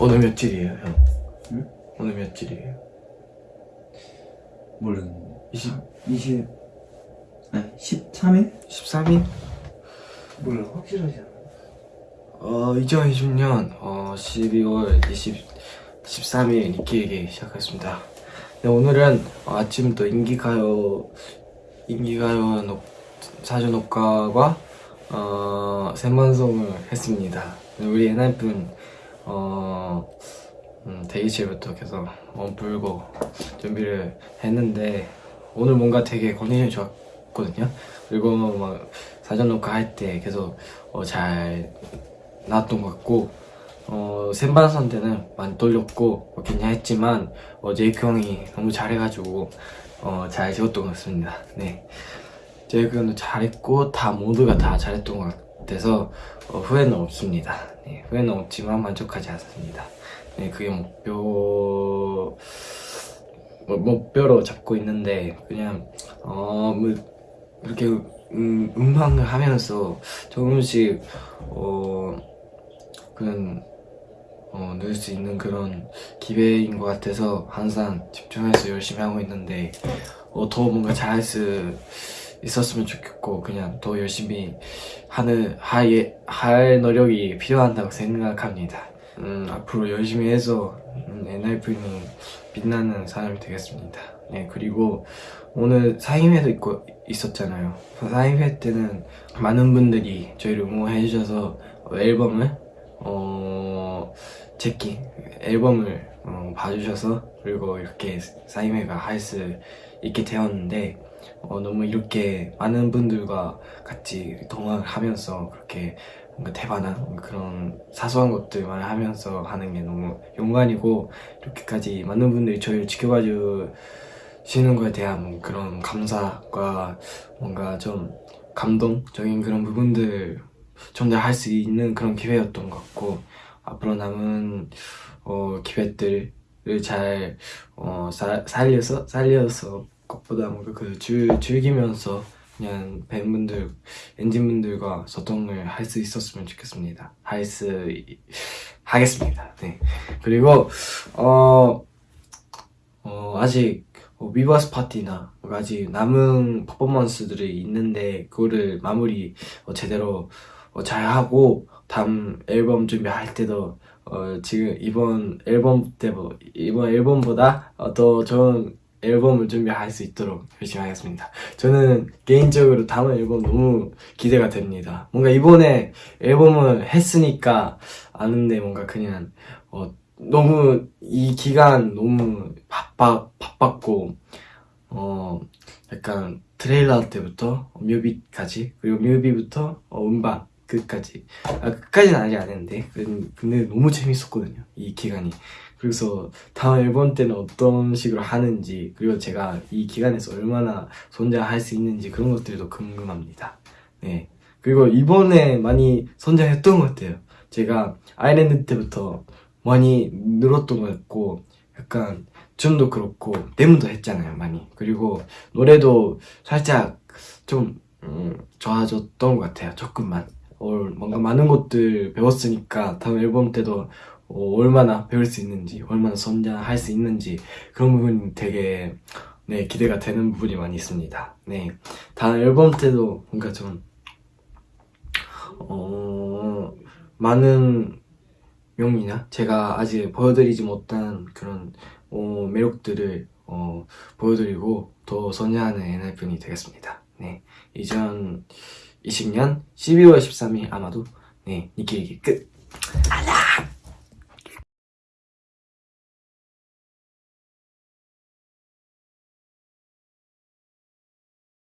오늘 며칠이에요, 형? 응? 오늘 며칠이에요? 모르겠는데 20, 20 아니 13일? 13일? 몰라 확실하지 않아 어, 2020년 어, 12월 20, 13일 니키에게 시작했습니다. 네, 오늘은 어, 아침부터 인기가요, 인기가요 녹, 사전 녹화와 어, 생방송을 했습니다. 우리 엔하이픈 어, 음, 대기실부터 계속 몸풀고 준비를 했는데 오늘 뭔가 되게 컨디션이 좋았거든요. 그리고 막 사전 녹화 할 때 계속 어, 잘 나왔던 것 같고 어, 생방송 때는 많이 떨렸고 뭐 긴장했지만 어, 제이크 형이 너무 잘해가지고 어, 잘 찍었던 것 같습니다. 네, 제이크 형도 잘했고 다 모두가 다 잘했던 것 같 아서 어, 후회는 없습니다. 네, 후회는 없지만 만족하지 않습니다. 네, 그게 목표 뭐, 목표로 잡고 있는데 그냥 어, 뭐 이렇게 음, 음악을 하면서 조금씩 어 그런 어, 넣을 수 있는 그런 기회인 것 같아서 항상 집중해서 열심히 하고 있는데 어, 더 뭔가 잘할 수 있었으면 좋겠고 그냥 더 열심히 하는 할, 할 노력이 필요한다고 생각합니다. 음, 앞으로 열심히 해서 음, NIV는 빛나는 사람이 되겠습니다. 네 그리고 오늘 사인회도 있고 있었잖아요. 사인회 때는 많은 분들이 저희를 응원해 주셔서 앨범을 어 제키 앨범을 어, 봐주셔서 그리고 이렇게 사인회가 할 수 있게 되었는데 어, 너무 이렇게 많은 분들과 같이 동화를 하면서 그렇게 뭔가 대반한 그런 사소한 것들만 하면서 하는 게 너무 영광이고 이렇게까지 많은 분들이 저희를 지켜봐 주시는 거에 대한 그런 감사과 뭔가 좀 감동적인 그런 부분들 전달할 수 있는 그런 기회였던 것 같고 앞으로 남은 어, 기회들을 잘 어, 사, 살려서 살려서 것보다 뭔가 그 즐, 즐기면서 그냥 팬분들 엔진분들과 소통을 할 수 있었으면 좋겠습니다. 할 수 하겠습니다. 네 그리고 어, 어 아직 뭐 위버스 파티나 아직 남은 퍼포먼스들이 있는데 그거를 마무리 어, 제대로 어, 잘 하고 다음 앨범 준비할 때도 어, 지금 이번 앨범 때 뭐, 이번 앨범보다 어, 더 좋은 앨범을 준비할 수 있도록 열심히 하겠습니다. 저는 개인적으로 다음 앨범 너무 기대가 됩니다. 뭔가 이번에 앨범을 했으니까 아는데 뭔가 그냥 어, 너무 이 기간 너무 바빠 바빴고 어 약간 트레일러 때부터 뮤비까지 그리고 뮤비부터 어, 음반 끝까지 아, 끝까지는 아직 안 했는데 근- 근데 너무 재밌었거든요 이 기간이 그래서 다음 앨범 때는 어떤 식으로 하는지 그리고 제가 이 기간에서 얼마나 선장할 수 있는지 그런 것들도 궁금합니다. 네. 그리고 이번에 많이 선장했던 것 같아요. 제가 아일랜드 때부터 많이 늘었던 것 같고 약간 춤도 그렇고 데모도 했잖아요 많이. 그리고 노래도 살짝 좀 음, 좋아졌던 것 같아요 조금만. 어, 뭔가 많은 것들 배웠으니까 다음 앨범 때도 어, 얼마나 배울 수 있는지 얼마나 선전할 수 있는지 그런 부분이 되게 네 기대가 되는 부분이 많이 있습니다 네 다음 앨범 때도 뭔가 좀 어, 많은 명이나 제가 아직 보여드리지 못한 그런 어, 매력들을 어, 보여드리고 더 선회하는 엔하이픈이 되겠습니다. 네, 2020년 12월 13일 아마도 네 니키리기 끝. 알람.